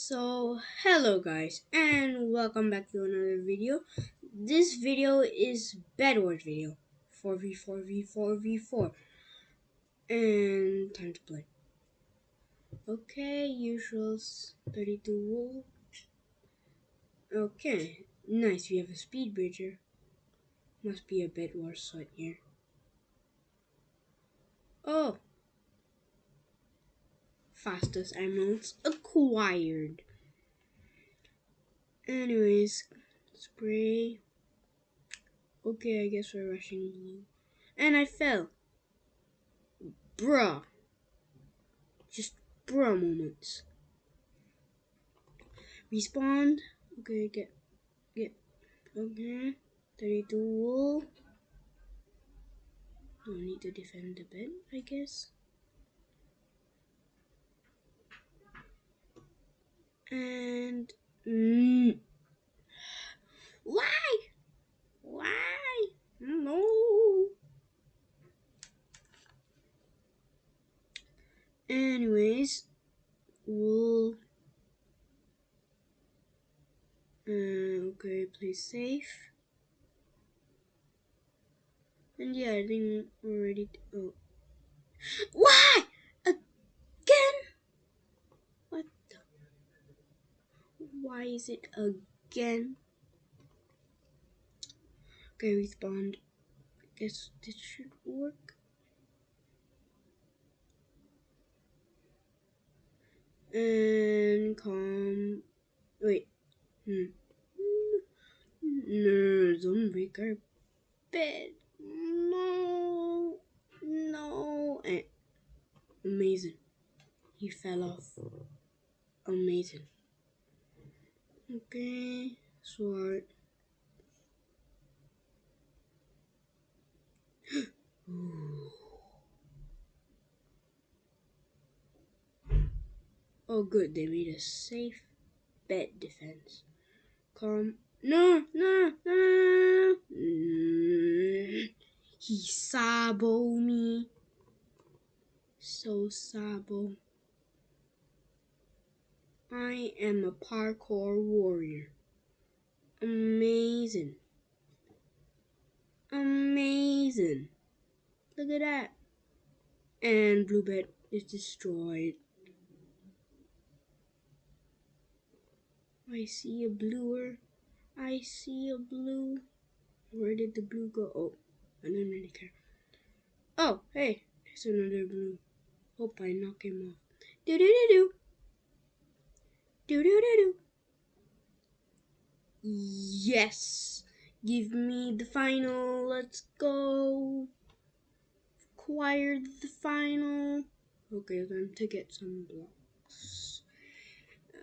So, hello guys, and welcome back to another video. This video is Bed Wars video. 4v4v4v4. And time to play. Okay, usuals 32 wool. Okay, nice, we have a speed bridger. Must be a Bed Wars site here. Oh, fastest emeralds acquired. Anyways, spray. Okay, I guess we're rushing. And I fell. Bruh. Just bruh moments. Respawn. Okay, get, get, okay. 32 wool. No need to defend the bed, I guess. And mm, why? Why? No anyways we'll uh, okay play safe. And yeah I think we're ready to oh. Why Why is it again? Okay, respond. I guess this should work. And come. Wait. Hmm. No, don't break our bed. No. No. And amazing. He fell off. Amazing. Okay, sword. oh good, they made a safe bed defense. Come. No, no, no. Mm. He sabo me. So sabo. I am a parkour warrior. Amazing. Amazing. Look at that. And Bluebed is destroyed. I see a bluer. I see a blue. Where did the blue go? Oh, I don't really care. Oh, hey, there's another blue. Hope I knock him off. Do do do do. Do do do do. Yes. Give me the final. Let's go. Acquired the final. Okay, time to get some blocks.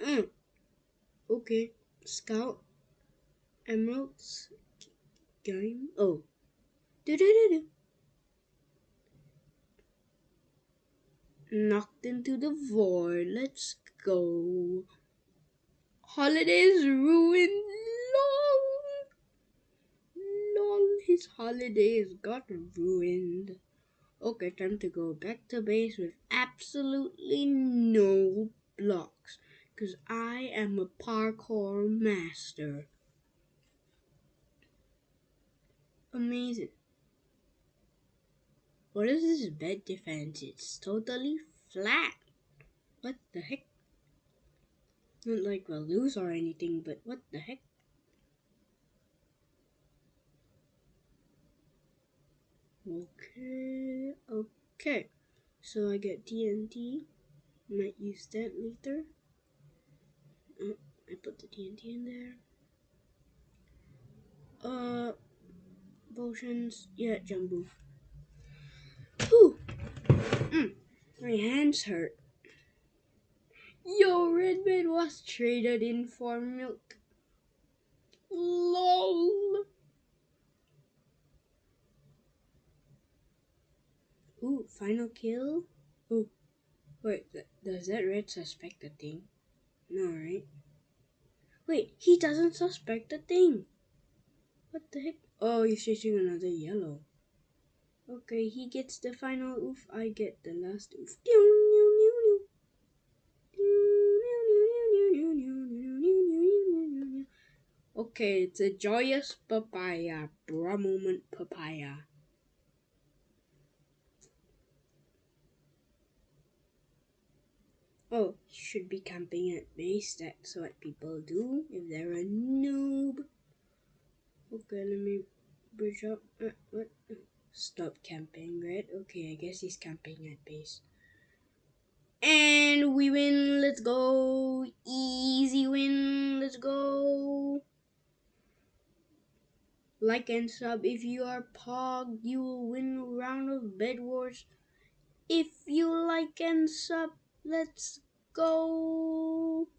Mm. Okay. Scout. Emeralds. Game. Oh. Do do do do. Knocked into the void. Let's go. Holidays ruined. Lol. Lol, his holidays got ruined. Okay, time to go back to base with absolutely no blocks. Because I am a parkour master. Amazing. What is this bed defense? It's totally flat. What the heck? Not like we'll lose or anything, but what the heck? Okay, okay. So I get TNT. Might use that later. Oh, I put the TNT in there. Uh, potions. Yeah, jumbo. Whew. Mm, my hands hurt. Yo, Redman was traded in for milk. LOL. Ooh, final kill? Ooh. Wait, th does that red suspect the thing? No, right? Wait, he doesn't suspect the thing. What the heck? Oh, he's chasing another yellow. Okay, he gets the final oof, I get the last oof. Okay, it's a joyous papaya. Bra moment papaya. Oh, should be camping at base. That's what people do if they're a noob. Okay, let me bridge up. Uh, what? Stop camping, right? Okay, I guess he's camping at base. And we win. Let's go. Easy win. Let's go. Like and sub if you are Pog. You will win a round of Bed Wars. If you like and sub, let's go.